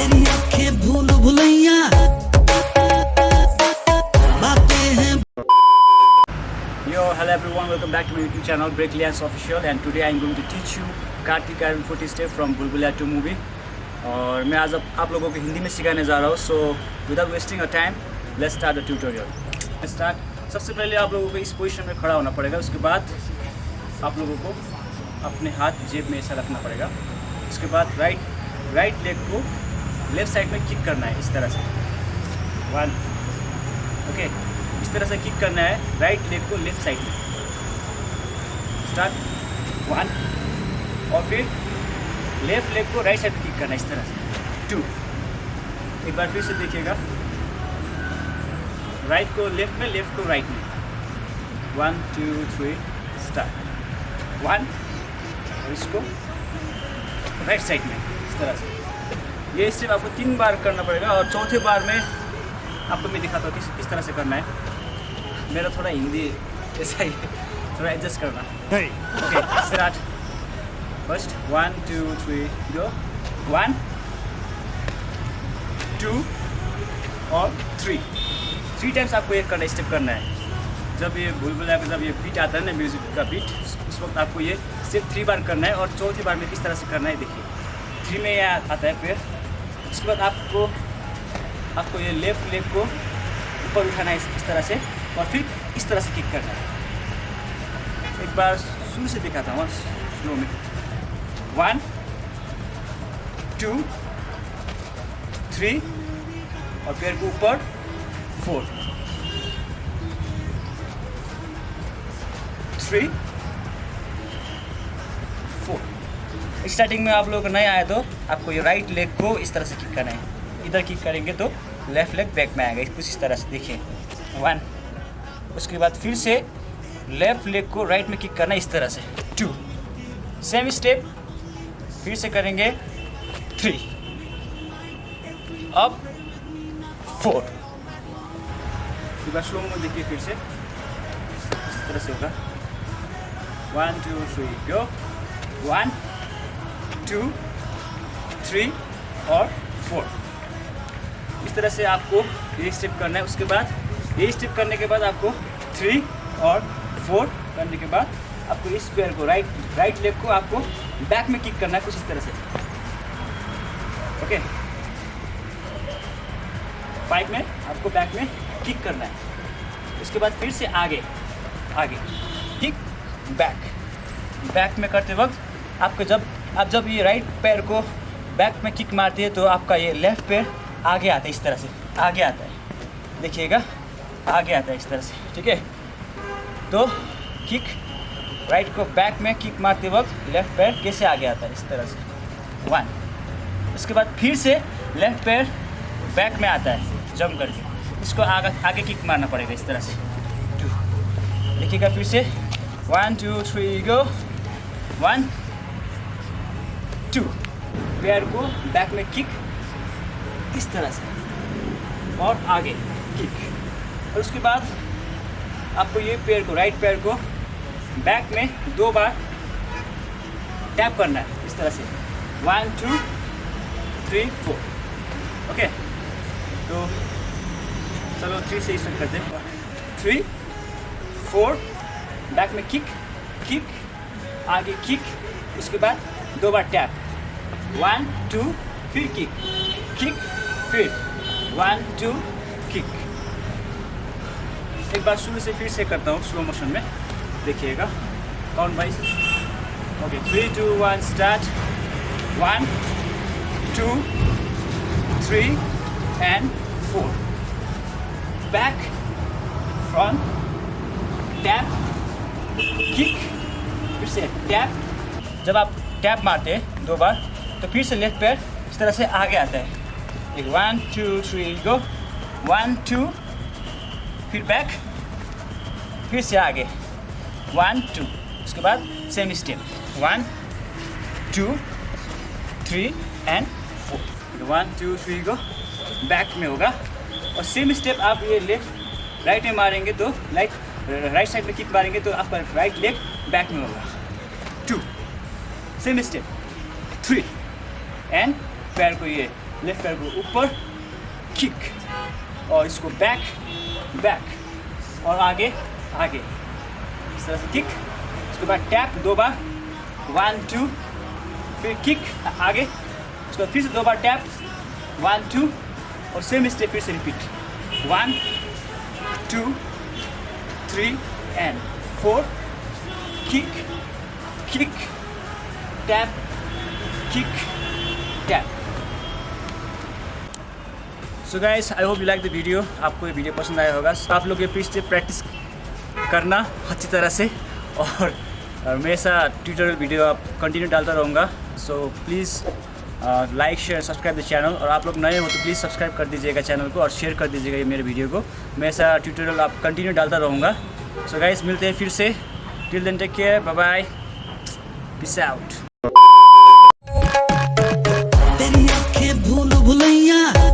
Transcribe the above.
तेरी आँखें भूल Bhulaiyaa. Yo, hello everyone, welcome back to my YouTube channel Breaklians Official and today I'm going to teach you Kartik 40 step from Bulbulia 2 movie. और मैं आज आप लोगों को हिंदी में सिखाने जा रहा हूँ so without wasting a time let's start the tutorial start सबसे पहले आप लोगों को इस पोजीशन में खड़ा होना पड़ेगा उसके बाद आप लोगों को अपने हाथ जेब में ऐसा रखना पड़ेगा। उसके बाद राइट राइट लेग को लेफ़्ट साइड में किक करना है इस तरह से। वन ओके इस तरह से किक करना है राइट लेग को लेफ़्ट साइड में। स्टार्ट वन और फिर लेफ़्ट लेग को राइट साइड में किक करना है इस तरह से। टू एक बार फिर से देखिएगा। राइट को लेफ़्ट में लेफ़्ट को राइट में। One two three start one और इसको राइट साइड में, इस तरह से। ये स्टेप आपको तीन बार करना पड़ेगा और चौथे बार में आपको मैं दिखाता हूँ किस किस तरह से करना है। मेरा थोड़ा हिंदी ऐसा ही थोड़ा एडजस्ट करना। Okay start first one two three go one two और थ्री थ्री टाइम्स आपको ये करना स्टेप करना है। जब ये बुलबुला का जब ये बीट आता है ना म्यूज़िक का बीट उस वक्त आपको ये सिर्फ़ थ्री बार करना है और चौथी बार में किस तरह से करना है देखिए। थ्री में यह आता है फिर उसके बाद आपको आपको ये लेफ़्ट लेग को ऊपर उठाना है इस, तरह से और फिर इस तरह से किक करना है। एक बार शुरू से दिखाता हूँ स्लो में। वन टू थ्री और पैर को ऊपर फोर थ्री स्टार्टिंग में आप लोग नहीं आए तो आपको ये राइट लेग को इस तरह से किक करना है। इधर किक करेंगे तो लेफ़्ट लेग बैक में आएगा। कुछ इस तरह से, देखिए। वन उसके बाद फिर से लेफ़्ट लेग को राइट में किक करना इस तरह से। टू सेम स्टेप फिर से करेंगे थ्री अब फोर स्लो में देखिए फिर से। इस तरह से होगा। One two three go one two three और फोर इस तरह से आपको ये स्टेप करना है, उसके बाद ये स्टेप करने के बाद आपको थ्री और फोर करने के बाद आपको इस पैर को राइट राइट लेग को आपको बैक में किक करना है, कुछ इस तरह से. ओके फाइव में आपको बैक में किक करना है. उसके बाद फिर से आगे आगे. किक बैक बैक में करते वक्त आपको जब आप जब ये राइट पैर को बैक में किक मारती है तो आपका ये लेफ़्ट पैर आगे आता है इस तरह से। आगे आता है। देखिएगा, आगे आता है इस तरह से, ठीक है? तो किक राइट को बैक में किक मारते वक्त लेफ़्ट पैर कैसे आगे आता है इस तरह से? वन उसके बाद फिर से लेफ़्ट पैर बैक में आता है जम करके। इसको आगे आगे किक मारना पड़ेगा इस तरह से। टू देखिएगा फिर से। One two three go one two. पैर को बैक में किक इस तरह से। और आगे किक और उसके बाद आपको ये पैर को राइट पैर को बैक में दो बार टैप करना है। इस तरह से। One two three four okay तो चलो थ्री से स्टार्ट करते हैं। थ्री फोर बैक में किक किक आगे किक उसके बाद दो बार टैप वन टू फिर किक किक फिर वन टू किक एक बार शुरू से फिर से करता हूँ स्लो मोशन में. देखिएगा. Count wise okay three two one start one two three and four back front tap kick फिर से टैप जब आप टैप मारते हैं, दो बार तो फिर से लेफ़्ट पैर इस तरह से आगे आता है। एक one two three go one two फिर बैक फिर से आगे। वन टू उसके बाद same step one two three and four one two three को बैक में होगा। और सेम स्टेप आप ये लेफ़्ट राइट में मारेंगे तो लाइक राइट साइड में किक मारेंगे तो आपका राइट लेग बैक में होगा। सेम स्टेप थ्री एंड पैर को ये लेफ़्ट पैर को ऊपर किक और इसको बैक बैक और आगे आगे. इस तरह से किक उसके बाद टैप दो बार. वन टू फिर किक आगे. उसके बाद फिर से दो बार टैप वन टू और सेम स्टेप फिर से repeat one two three and four kick kick, tap, kick, tap. So guys I hope you like the video आपको ये वीडियो पसंद आया होगा। आप लोग ये फिर से प्रैक्टिस करना अच्छी तरह से। और हमेशा ट्यूटोरियल वीडियो आप कंटिन्यू डालता रहूँगा। So please like share subscribe the channel और आप लोग नए हो तो प्लीज़ सब्सक्राइब कर दीजिएगा चैनल को और शेयर कर दीजिएगा ये मेरे वीडियो को। मैं ऐसा ट्यूटोरियल आप कंटिन्यू डालता रहूँगा। सो गाइस मिलते हैं फिर से। Till then take care bye bye peace out 不累呀。